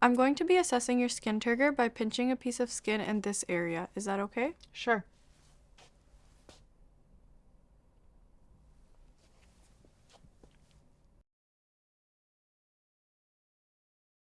I'm going to be assessing your skin turgor by pinching a piece of skin in this area. Is that okay? Sure.